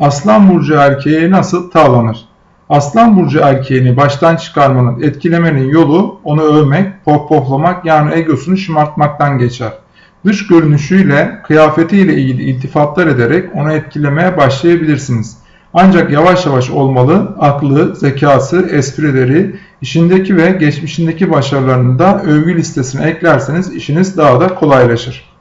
Aslan burcu erkeğe nasıl tavlanır? Aslan burcu erkeğini baştan çıkarmanın, etkilemenin yolu onu övmek, pohpohlamak yani egosunu şımartmaktan geçer. Dış görünüşüyle, kıyafetiyle ilgili iltifatlar ederek onu etkilemeye başlayabilirsiniz. Ancak yavaş yavaş olmalı, aklı, zekası, esprileri, işindeki ve geçmişindeki başarılarını da övgü listesine eklerseniz işiniz daha da kolaylaşır.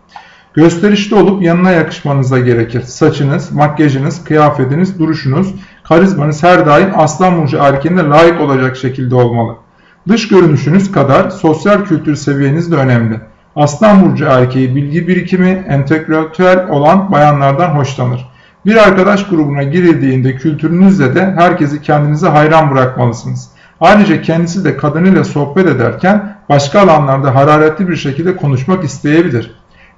Gösterişli olup yanına yakışmanız da gerekir. Saçınız, makyajınız, kıyafetiniz, duruşunuz, karizmanız her daim aslan burcu erkeğine layık olacak şekilde olmalı. Dış görünüşünüz kadar sosyal kültür seviyeniz de önemli. Aslan burcu erkeği bilgi birikimi, entelektüel olan bayanlardan hoşlanır. Bir arkadaş grubuna girildiğinde kültürünüzle de herkesi kendinize hayran bırakmalısınız. Ayrıca kendisi de kadınıyla sohbet ederken başka alanlarda hararetli bir şekilde konuşmak isteyebilir.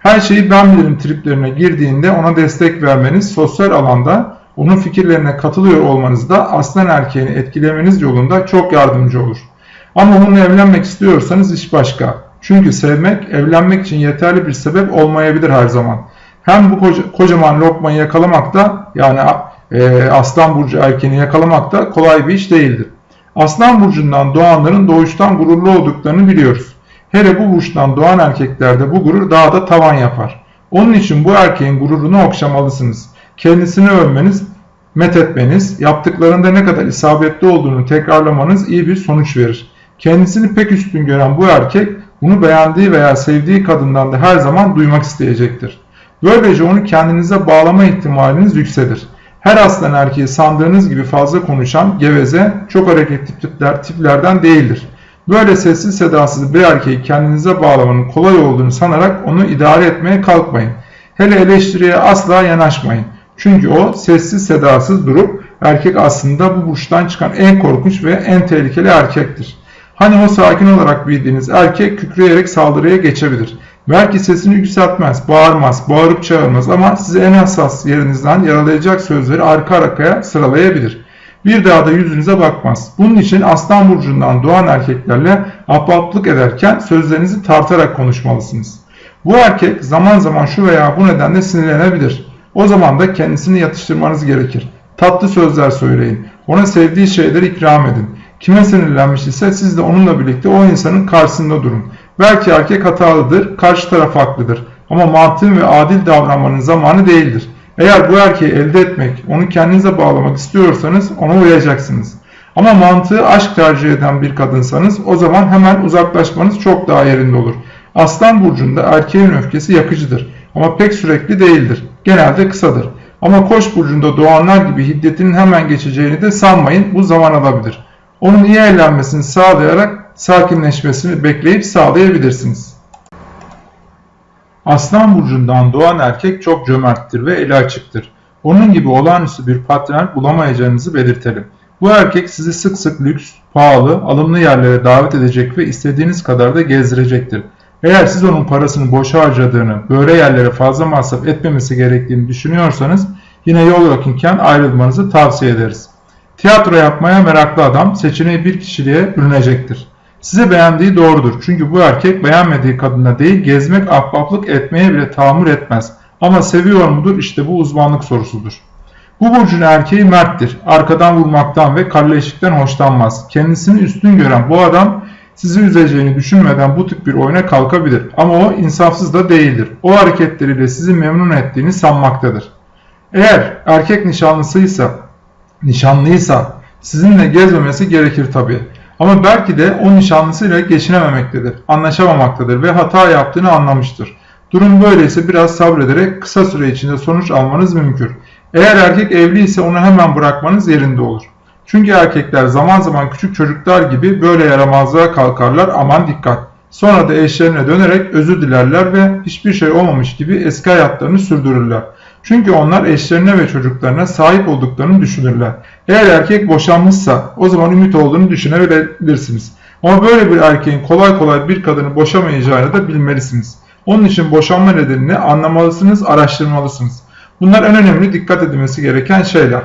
Her şeyi ben bilirim triplerine girdiğinde ona destek vermeniz sosyal alanda onun fikirlerine katılıyor olmanız da aslan erkeğini etkilemeniz yolunda çok yardımcı olur. Ama onunla evlenmek istiyorsanız iş başka. Çünkü sevmek, evlenmek için yeterli bir sebep olmayabilir her zaman. Hem bu koca, kocaman lokmayı yakalamak da yani e, aslan burcu erkeğini yakalamak da kolay bir iş değildir. Aslan burcundan doğanların doğuştan gururlu olduklarını biliyoruz. Hele bu burçtan doğan erkeklerde bu gurur daha da tavan yapar. Onun için bu erkeğin gururunu okşamalısınız. Kendisini övmeniz, methetmeniz, yaptıklarında ne kadar isabetli olduğunu tekrarlamanız iyi bir sonuç verir. Kendisini pek üstün gören bu erkek bunu beğendiği veya sevdiği kadından da her zaman duymak isteyecektir. Böylece onu kendinize bağlama ihtimaliniz yükselir. Her aslan erkeği sandığınız gibi fazla konuşan, geveze, çok hareketli tipler, tiplerden değildir. Böyle sessiz sedasız bir erkeği kendinize bağlamanın kolay olduğunu sanarak onu idare etmeye kalkmayın. Hele eleştiriye asla yanaşmayın. Çünkü o sessiz sedasız durup erkek aslında bu burçtan çıkan en korkunç ve en tehlikeli erkektir. Hani o sakin olarak bildiğiniz erkek kükreyerek saldırıya geçebilir. Belki sesini yükseltmez, bağırmaz, bağırıp çağırmaz ama sizi en hassas yerinizden yaralayacak sözleri arka arkaya sıralayabilir. Bir daha da yüzünüze bakmaz. Bunun için aslan burcundan doğan erkeklerle ahbaplık ederken sözlerinizi tartarak konuşmalısınız. Bu erkek zaman zaman şu veya bu nedenle sinirlenebilir. O zaman da kendisini yatıştırmanız gerekir. Tatlı sözler söyleyin. Ona sevdiği şeyleri ikram edin. Kime sinirlenmiş ise siz de onunla birlikte o insanın karşısında durun. Belki erkek hatalıdır, karşı taraf haklıdır. Ama mantığın ve adil davranmanın zamanı değildir. Eğer bu erkeği elde etmek, onu kendinize bağlamak istiyorsanız ona uyacaksınız. Ama mantığı aşk tercih eden bir kadınsanız o zaman hemen uzaklaşmanız çok daha yerinde olur. Aslan burcunda erkeğin öfkesi yakıcıdır ama pek sürekli değildir. Genelde kısadır. Ama koç burcunda doğanlar gibi hiddetinin hemen geçeceğini de sanmayın bu zaman alabilir. Onun iyi eğlenmesini sağlayarak sakinleşmesini bekleyip sağlayabilirsiniz. Aslan burcundan doğan erkek çok cömerttir ve eli açıktır. Onun gibi olağanüstü bir patron bulamayacağınızı belirtelim. Bu erkek sizi sık sık lüks, pahalı, alımlı yerlere davet edecek ve istediğiniz kadar da gezdirecektir. Eğer siz onun parasını boşa harcadığını, böyle yerlere fazla masraf etmemesi gerektiğini düşünüyorsanız yine yol yakınken ayrılmanızı tavsiye ederiz. Tiyatro yapmaya meraklı adam seçeneği bir kişiliğe bürünecektir. Size beğendiği doğrudur. Çünkü bu erkek beğenmediği kadına değil gezmek, ahbaplık etmeye bile tahammül etmez. Ama seviyor mudur? İşte bu uzmanlık sorusudur. Bu burcun erkeği merttir. Arkadan vurmaktan ve kalleşlikten hoşlanmaz. Kendisini üstün gören bu adam sizi üzeceğini düşünmeden bu tip bir oyuna kalkabilir. Ama o insafsız da değildir. O hareketleriyle sizi memnun ettiğini sanmaktadır. Eğer erkek nişanlısıysa, nişanlıysa sizinle gezmemesi gerekir tabii. Ama belki de o nişanlısıyla geçinememektedir, anlaşamamaktadır ve hata yaptığını anlamıştır. Durum böyleyse biraz sabrederek kısa süre içinde sonuç almanız mümkün. Eğer erkek evli ise onu hemen bırakmanız yerinde olur. Çünkü erkekler zaman zaman küçük çocuklar gibi böyle yaramazlığa kalkarlar aman dikkat. Sonra da eşlerine dönerek özür dilerler ve hiçbir şey olmamış gibi eski hayatlarını sürdürürler. Çünkü onlar eşlerine ve çocuklarına sahip olduklarını düşünürler. Eğer erkek boşanmışsa o zaman ümit olduğunu düşünebilirsiniz. Ama böyle bir erkeğin kolay kolay bir kadını boşamayacağını da bilmelisiniz. Onun için boşanma nedenini anlamalısınız, araştırmalısınız. Bunlar en önemli dikkat edilmesi gereken şeyler.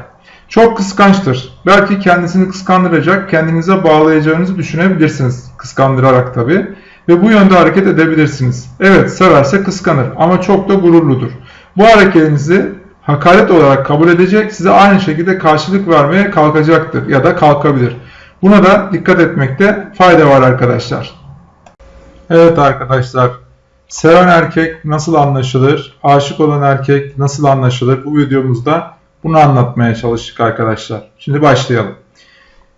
Çok kıskançtır. Belki kendisini kıskandıracak, kendinize bağlayacağınızı düşünebilirsiniz. Kıskandırarak tabi. Ve bu yönde hareket edebilirsiniz. Evet severse kıskanır ama çok da gururludur. Bu hareketinizi hakaret olarak kabul edecek, size aynı şekilde karşılık vermeye kalkacaktır ya da kalkabilir. Buna da dikkat etmekte fayda var arkadaşlar. Evet arkadaşlar, seven erkek nasıl anlaşılır, aşık olan erkek nasıl anlaşılır bu videomuzda bunu anlatmaya çalıştık arkadaşlar. Şimdi başlayalım.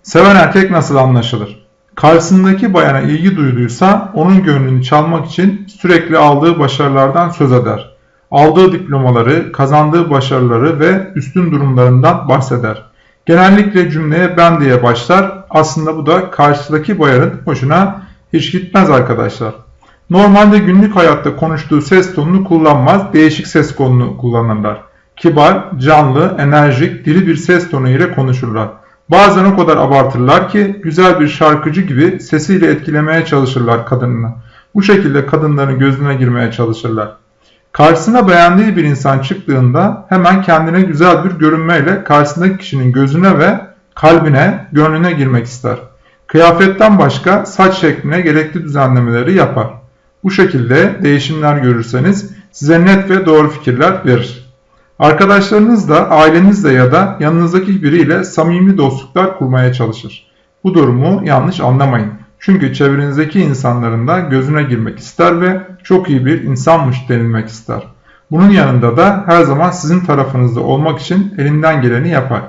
Seven erkek nasıl anlaşılır? Karşısındaki bayana ilgi duyduysa onun gönlünü çalmak için sürekli aldığı başarılardan söz eder. Aldığı diplomaları, kazandığı başarıları ve üstün durumlarından bahseder. Genellikle cümleye ben diye başlar. Aslında bu da karşıdaki bayanın hoşuna hiç gitmez arkadaşlar. Normalde günlük hayatta konuştuğu ses tonunu kullanmaz, değişik ses tonunu kullanırlar. Kibar, canlı, enerjik, diri bir ses tonu ile konuşurlar. Bazen o kadar abartırlar ki güzel bir şarkıcı gibi sesiyle etkilemeye çalışırlar kadınını. Bu şekilde kadınların gözüne girmeye çalışırlar. Karşısına beğendiği bir insan çıktığında hemen kendine güzel bir görünmeyle karşısındaki kişinin gözüne ve kalbine, gönlüne girmek ister. Kıyafetten başka saç şekline gerekli düzenlemeleri yapar. Bu şekilde değişimler görürseniz size net ve doğru fikirler verir. Arkadaşlarınızla, ailenizle ya da yanınızdaki biriyle samimi dostluklar kurmaya çalışır. Bu durumu yanlış anlamayın. Çünkü çevrenizdeki insanların da gözüne girmek ister ve çok iyi bir insanmış denilmek ister. Bunun yanında da her zaman sizin tarafınızda olmak için elinden geleni yapar.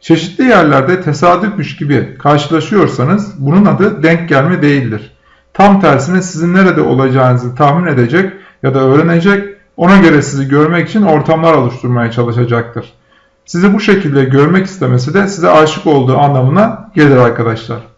Çeşitli yerlerde tesadüfmüş gibi karşılaşıyorsanız bunun adı denk gelme değildir. Tam tersine sizin nerede olacağınızı tahmin edecek ya da öğrenecek, ona göre sizi görmek için ortamlar oluşturmaya çalışacaktır. Sizi bu şekilde görmek istemesi de size aşık olduğu anlamına gelir arkadaşlar.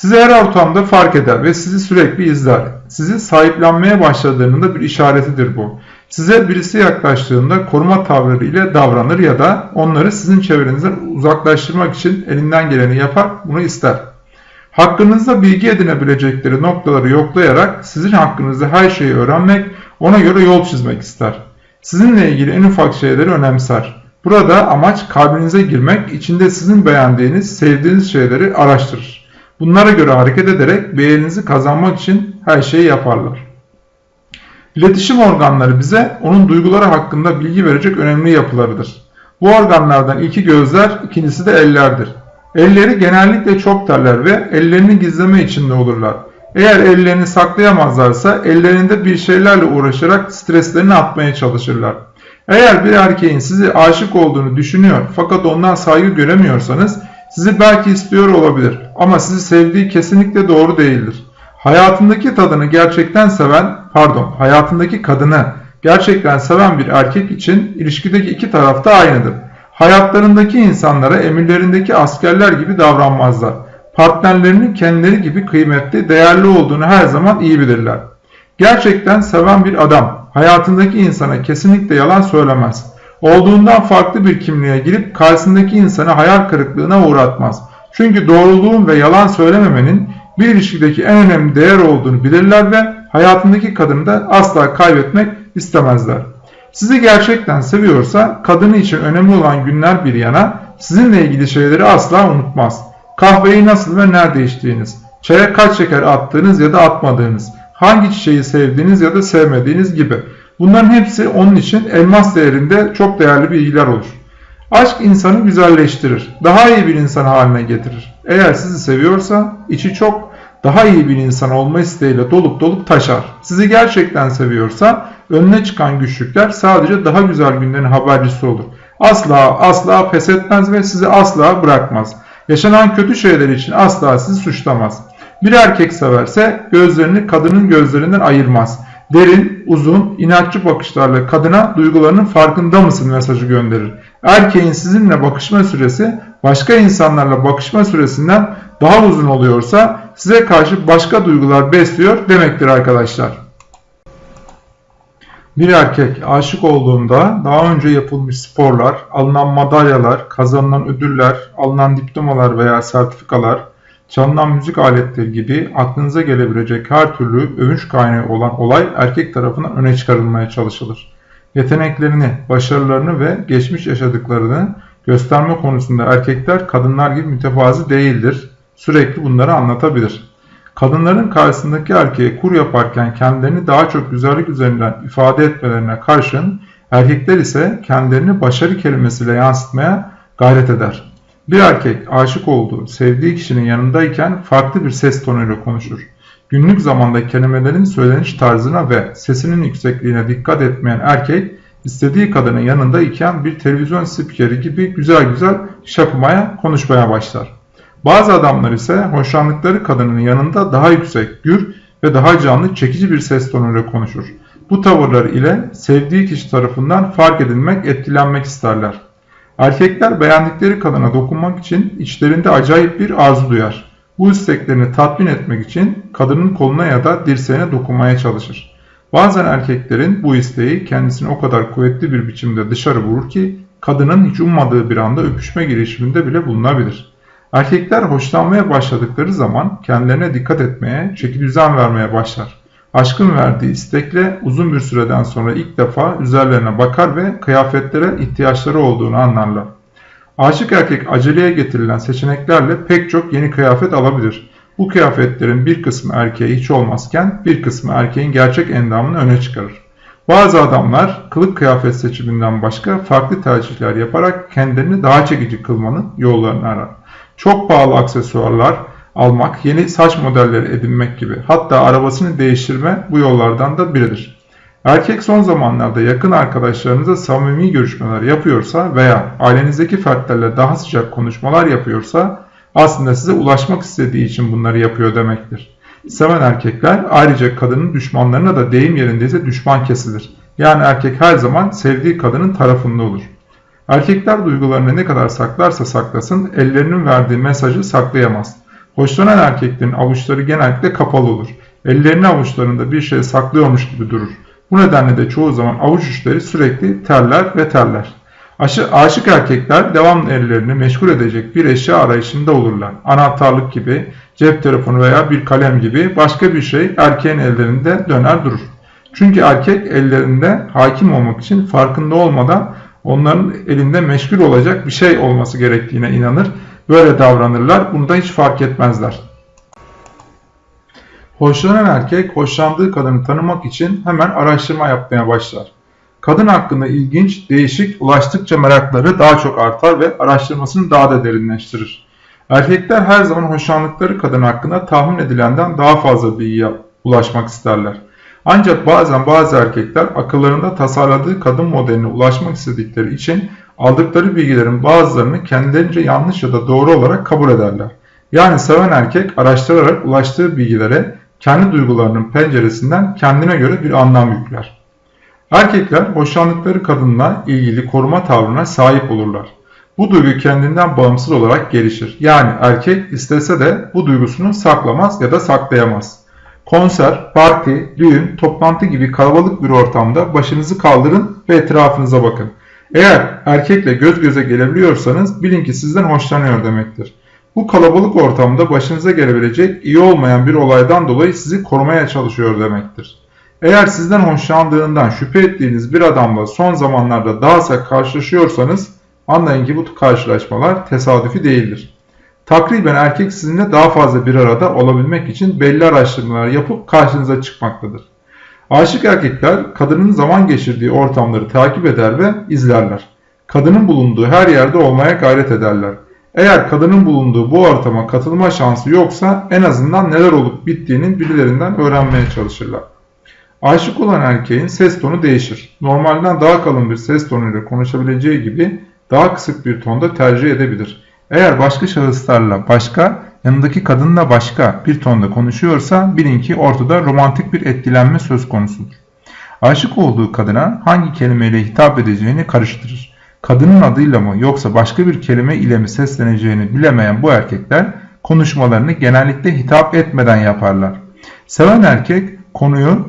Sizi her ortamda fark eder ve sizi sürekli izler. Sizi sahiplenmeye başladığının da bir işaretidir bu. Size birisi yaklaştığında koruma tavırları ile davranır ya da onları sizin çevrenizden uzaklaştırmak için elinden geleni yapar, bunu ister. Hakkınızda bilgi edinebilecekleri noktaları yoklayarak sizin hakkınızda her şeyi öğrenmek, ona göre yol çizmek ister. Sizinle ilgili en ufak şeyleri önemser. Burada amaç kalbinize girmek, içinde sizin beğendiğiniz, sevdiğiniz şeyleri araştırır. Bunlara göre hareket ederek beğeninizi kazanmak için her şeyi yaparlar. İletişim organları bize onun duyguları hakkında bilgi verecek önemli yapılarıdır. Bu organlardan ilki gözler, ikincisi de ellerdir. Elleri genellikle çok terler ve ellerini gizleme içinde olurlar. Eğer ellerini saklayamazlarsa ellerinde bir şeylerle uğraşarak streslerini atmaya çalışırlar. Eğer bir erkeğin sizi aşık olduğunu düşünüyor fakat ondan saygı göremiyorsanız sizi belki istiyor olabilir ama sizi sevdiği kesinlikle doğru değildir. Hayatındaki tadını gerçekten seven, pardon, hayatındaki kadını gerçekten seven bir erkek için ilişkideki iki taraf da aynıdır. Hayatlarındaki insanlara emirlerindeki askerler gibi davranmazlar. Partnerlerinin kendileri gibi kıymetli, değerli olduğunu her zaman iyi bilirler. Gerçekten seven bir adam hayatındaki insana kesinlikle yalan söylemez. Olduğundan farklı bir kimliğe girip karşısındaki insanı hayal kırıklığına uğratmaz. Çünkü doğruluğun ve yalan söylememenin bir ilişkideki en önemli değer olduğunu bilirler ve hayatındaki kadını da asla kaybetmek istemezler. Sizi gerçekten seviyorsa kadını için önemli olan günler bir yana sizinle ilgili şeyleri asla unutmaz. Kahveyi nasıl ve nerede içtiğiniz, çaya kaç şeker attığınız ya da atmadığınız, hangi çiçeği sevdiğiniz ya da sevmediğiniz gibi. Bunların hepsi onun için elmas değerinde çok değerli bilgiler olur. Aşk insanı güzelleştirir, daha iyi bir insan haline getirir. Eğer sizi seviyorsa içi çok daha iyi bir insan olma isteğiyle dolup dolup taşar. Sizi gerçekten seviyorsa önüne çıkan güçlükler sadece daha güzel günlerin habercisi olur. Asla asla pes etmez ve sizi asla bırakmaz. Yaşanan kötü şeyler için asla sizi suçlamaz. Bir erkek severse gözlerini kadının gözlerinden ayırmaz. Derin, uzun, inatçı bakışlarla kadına duygularının farkında mısın mesajı gönderir. Erkeğin sizinle bakışma süresi başka insanlarla bakışma süresinden daha uzun oluyorsa size karşı başka duygular besliyor demektir arkadaşlar. Bir erkek aşık olduğunda daha önce yapılmış sporlar, alınan madalyalar, kazanılan ödüller, alınan diplomalar veya sertifikalar, çalınan müzik aletleri gibi aklınıza gelebilecek her türlü övünç kaynağı olan olay erkek tarafından öne çıkarılmaya çalışılır. Yeteneklerini, başarılarını ve geçmiş yaşadıklarını gösterme konusunda erkekler kadınlar gibi mütevazi değildir. Sürekli bunları anlatabilir. Kadınların karşısındaki erkeğe kur yaparken kendilerini daha çok güzellik üzerinden ifade etmelerine karşın Erkekler ise kendilerini başarı kelimesiyle yansıtmaya gayret eder. Bir erkek aşık olduğu, sevdiği kişinin yanındayken farklı bir ses tonuyla konuşur. Günlük zamanda kelimelerin söyleniş tarzına ve sesinin yüksekliğine dikkat etmeyen erkek, istediği kadının yanında iken bir televizyon spikeri gibi güzel güzel şakımaya, konuşmaya başlar. Bazı adamlar ise hoşlandıkları kadının yanında daha yüksek, gür ve daha canlı, çekici bir ses tonuyla konuşur. Bu tavırlar ile sevdiği kişi tarafından fark edilmek, etkilenmek isterler. Erkekler beğendikleri kadına dokunmak için içlerinde acayip bir arzu duyar. Bu isteklerini tatmin etmek için kadının koluna ya da dirseğine dokunmaya çalışır. Bazen erkeklerin bu isteği kendisini o kadar kuvvetli bir biçimde dışarı vurur ki kadının hiç ummadığı bir anda öpüşme girişiminde bile bulunabilir. Erkekler hoşlanmaya başladıkları zaman kendilerine dikkat etmeye, çeki düzen vermeye başlar. Aşkın verdiği istekle uzun bir süreden sonra ilk defa üzerlerine bakar ve kıyafetlere ihtiyaçları olduğunu anlarlar. Aşık erkek aceleye getirilen seçeneklerle pek çok yeni kıyafet alabilir. Bu kıyafetlerin bir kısmı erkeğe hiç olmazken bir kısmı erkeğin gerçek endamını öne çıkarır. Bazı adamlar kılık kıyafet seçiminden başka farklı tercihler yaparak kendilerini daha çekici kılmanın yollarını arar. Çok pahalı aksesuarlar, almak, yeni saç modelleri edinmek gibi hatta arabasını değiştirme bu yollardan da biridir. Erkek son zamanlarda yakın arkadaşlarınıza samimi görüşmeler yapıyorsa veya ailenizdeki fertlerle daha sıcak konuşmalar yapıyorsa aslında size ulaşmak istediği için bunları yapıyor demektir. Seven erkekler ayrıca kadının düşmanlarına da deyim yerindeyse düşman kesilir. Yani erkek her zaman sevdiği kadının tarafında olur. Erkekler duygularını ne kadar saklarsa saklasın ellerinin verdiği mesajı saklayamaz. Hoşlanan erkeklerin avuçları genellikle kapalı olur. Ellerini avuçlarında bir şey saklıyormuş gibi durur. Bu nedenle de çoğu zaman avuç uçları sürekli terler ve terler. Aşı, aşık erkekler devamlı ellerini meşgul edecek bir eşya arayışında olurlar. Anahtarlık gibi, cep telefonu veya bir kalem gibi başka bir şey erkeğin ellerinde döner durur. Çünkü erkek ellerinde hakim olmak için farkında olmadan onların elinde meşgul olacak bir şey olması gerektiğine inanır Böyle davranırlar. Bunu da hiç fark etmezler. Hoşlanan erkek hoşlandığı kadını tanımak için hemen araştırma yapmaya başlar. Kadın hakkında ilginç, değişik, ulaştıkça merakları daha çok artar ve araştırmasını daha da derinleştirir. Erkekler her zaman hoşlandıkları kadın hakkında tahmin edilenden daha fazla bilgiye ulaşmak isterler. Ancak bazen bazı erkekler akıllarında tasarladığı kadın modeline ulaşmak istedikleri için aldıkları bilgilerin bazılarını kendilerince yanlış ya da doğru olarak kabul ederler. Yani seven erkek araştırarak ulaştığı bilgilere kendi duygularının penceresinden kendine göre bir anlam yükler. Erkekler hoşlandıkları kadınla ilgili koruma tavrına sahip olurlar. Bu duygu kendinden bağımsız olarak gelişir. Yani erkek istese de bu duygusunu saklamaz ya da saklayamaz. Konser, parti, düğün, toplantı gibi kalabalık bir ortamda başınızı kaldırın ve etrafınıza bakın. Eğer erkekle göz göze gelebiliyorsanız bilin ki sizden hoşlanıyor demektir. Bu kalabalık ortamda başınıza gelebilecek iyi olmayan bir olaydan dolayı sizi korumaya çalışıyor demektir. Eğer sizden hoşlandığından şüphe ettiğiniz bir adamla son zamanlarda daha sık karşılaşıyorsanız anlayın ki bu karşılaşmalar tesadüfi değildir. Takriben erkek sizinle daha fazla bir arada olabilmek için belli araştırmalar yapıp karşınıza çıkmaktadır. Aşık erkekler kadının zaman geçirdiği ortamları takip eder ve izlerler. Kadının bulunduğu her yerde olmaya gayret ederler. Eğer kadının bulunduğu bu ortama katılma şansı yoksa en azından neler olup bittiğinin birilerinden öğrenmeye çalışırlar. Aşık olan erkeğin ses tonu değişir. Normalden daha kalın bir ses tonuyla konuşabileceği gibi daha kısık bir tonda tercih edebilir. Eğer başka şahıslarla başka yanındaki kadınla başka bir tonda konuşuyorsa bilin ki ortada romantik bir etkilenme söz konusudur. Aşık olduğu kadına hangi kelimeyle hitap edeceğini karıştırır. Kadının adıyla mı yoksa başka bir kelime ile mi sesleneceğini bilemeyen bu erkekler konuşmalarını genellikle hitap etmeden yaparlar. Seven erkek konuyu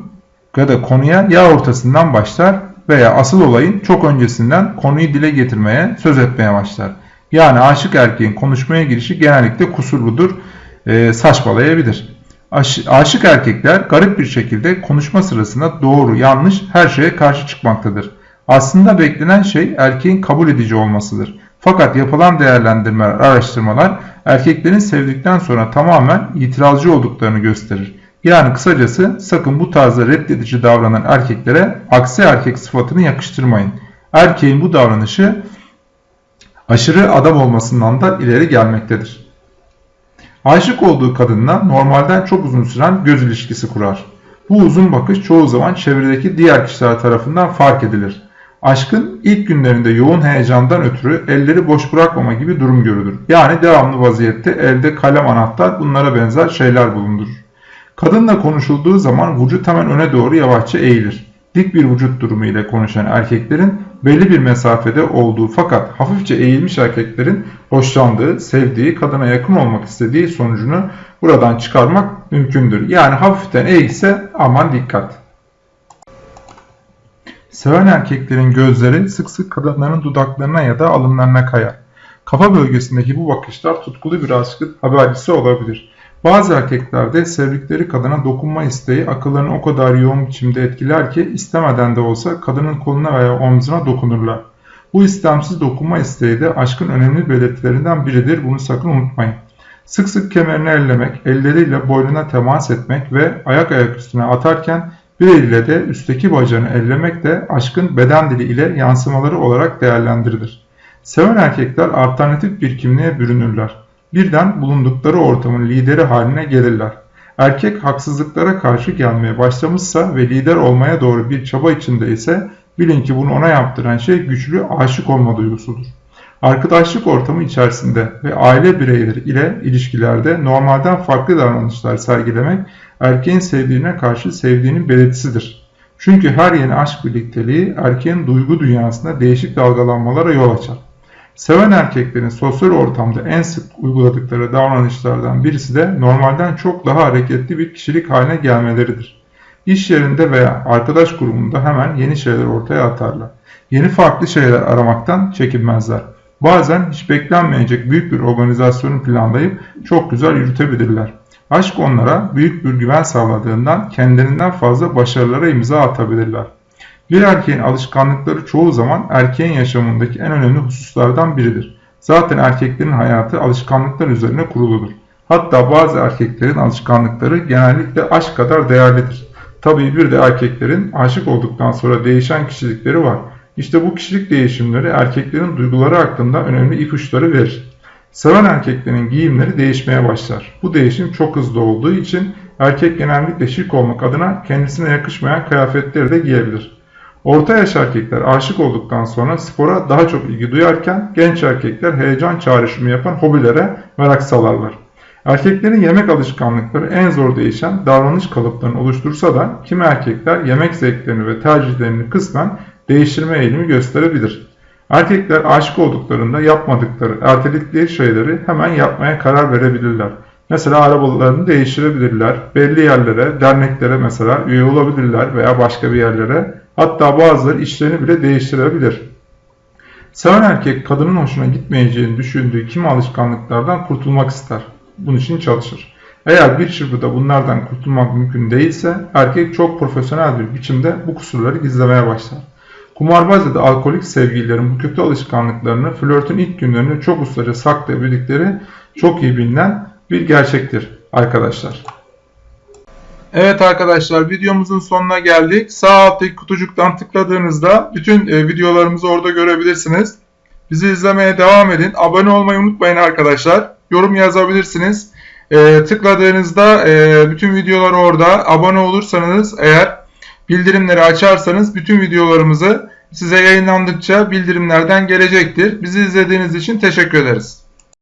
ya da konuya ya ortasından başlar veya asıl olayın çok öncesinden konuyu dile getirmeye, söz etmeye başlar. Yani aşık erkeğin konuşmaya girişi genellikle kusurludur, e, saçmalayabilir. Aş, aşık erkekler garip bir şekilde konuşma sırasında doğru, yanlış her şeye karşı çıkmaktadır. Aslında beklenen şey erkeğin kabul edici olmasıdır. Fakat yapılan değerlendirmeler, araştırmalar erkeklerin sevdikten sonra tamamen itirazcı olduklarını gösterir. Yani kısacası sakın bu tarzda reddedici davranan erkeklere aksi erkek sıfatını yakıştırmayın. Erkeğin bu davranışı aşırı adam olmasından da ileri gelmektedir. Aşık olduğu kadınla normalden çok uzun süren göz ilişkisi kurar. Bu uzun bakış çoğu zaman çevredeki diğer kişiler tarafından fark edilir. Aşkın ilk günlerinde yoğun heyecandan ötürü elleri boş bırakmama gibi durum görülür. Yani devamlı vaziyette elde kalem anahtar bunlara benzer şeyler bulundurur. Kadınla konuşulduğu zaman vücut hemen öne doğru yavaşça eğilir. Dik bir vücut durumu ile konuşan erkeklerin belli bir mesafede olduğu fakat hafifçe eğilmiş erkeklerin hoşlandığı, sevdiği, kadına yakın olmak istediği sonucunu buradan çıkarmak mümkündür. Yani hafiften eğilse aman dikkat. Seven erkeklerin gözleri sık sık kadınların dudaklarına ya da alınlarına kayar. Kafa bölgesindeki bu bakışlar tutkulu bir aşkın habercisi olabilir. Bazı erkeklerde sevdikleri kadına dokunma isteği akıllarını o kadar yoğun biçimde etkiler ki istemeden de olsa kadının koluna veya omzuna dokunurlar. Bu istemsiz dokunma isteği de aşkın önemli belirtilerinden biridir. Bunu sakın unutmayın. Sık sık kemerini ellemek, elleriyle boynuna temas etmek ve ayak ayak üstüne atarken bir eliyle de üstteki bacağını ellemek de aşkın beden dili ile yansımaları olarak değerlendirilir. Seven erkekler alternatif bir kimliğe bürünürler. Birden bulundukları ortamın lideri haline gelirler. Erkek haksızlıklara karşı gelmeye başlamışsa ve lider olmaya doğru bir çaba içinde ise bilin ki bunu ona yaptıran şey güçlü aşık olma duygusudur. Arkadaşlık ortamı içerisinde ve aile bireyleri ile ilişkilerde normalden farklı davranışlar sergilemek erkeğin sevdiğine karşı sevdiğinin belirtisidir. Çünkü her yeni aşk birlikteliği erkeğin duygu dünyasında değişik dalgalanmalara yol açar. Seven erkeklerin sosyal ortamda en sık uyguladıkları davranışlardan birisi de normalden çok daha hareketli bir kişilik haline gelmeleridir. İş yerinde veya arkadaş grubunda hemen yeni şeyler ortaya atarlar. Yeni farklı şeyler aramaktan çekinmezler. Bazen hiç beklenmeyecek büyük bir organizasyonu planlayıp çok güzel yürütebilirler. Aşk onlara büyük bir güven sağladığından kendilerinden fazla başarılara imza atabilirler. Bir erkeğin alışkanlıkları çoğu zaman erkeğin yaşamındaki en önemli hususlardan biridir. Zaten erkeklerin hayatı alışkanlıklar üzerine kuruludur. Hatta bazı erkeklerin alışkanlıkları genellikle aşk kadar değerlidir. Tabii bir de erkeklerin aşık olduktan sonra değişen kişilikleri var. İşte bu kişilik değişimleri erkeklerin duyguları hakkında önemli ipuçları verir. Seven erkeklerin giyimleri değişmeye başlar. Bu değişim çok hızlı olduğu için erkek genellikle şık olmak adına kendisine yakışmayan kıyafetleri de giyebilir. Orta yaş erkekler aşık olduktan sonra spora daha çok ilgi duyarken genç erkekler heyecan çağrışımı yapan hobilere merak salarlar. Erkeklerin yemek alışkanlıkları en zor değişen davranış kalıplarını oluştursa da kimi erkekler yemek zevklerini ve tercihlerini kısmen değiştirme eğilimi gösterebilir. Erkekler aşık olduklarında yapmadıkları, erteledikleri şeyleri hemen yapmaya karar verebilirler. Mesela arabalarını değiştirebilirler, belli yerlere, derneklere mesela üye olabilirler veya başka bir yerlere. Hatta bazıları işlerini bile değiştirebilir. Seven erkek kadının hoşuna gitmeyeceğini düşündüğü kimi alışkanlıklardan kurtulmak ister. Bunun için çalışır. Eğer bir çırpıda bunlardan kurtulmak mümkün değilse erkek çok profesyonel bir biçimde bu kusurları gizlemeye başlar. Kumarbaz ya da alkolik sevgililerin bu kötü alışkanlıklarını flörtün ilk günlerinde çok ustaca saklayabildikleri çok iyi bilinen bir gerçektir arkadaşlar. Evet arkadaşlar videomuzun sonuna geldik. Sağ alttaki kutucuktan tıkladığınızda bütün e, videolarımızı orada görebilirsiniz. Bizi izlemeye devam edin. Abone olmayı unutmayın arkadaşlar. Yorum yazabilirsiniz. E, tıkladığınızda e, bütün videolar orada. Abone olursanız eğer bildirimleri açarsanız bütün videolarımızı size yayınlandıkça bildirimlerden gelecektir. Bizi izlediğiniz için teşekkür ederiz.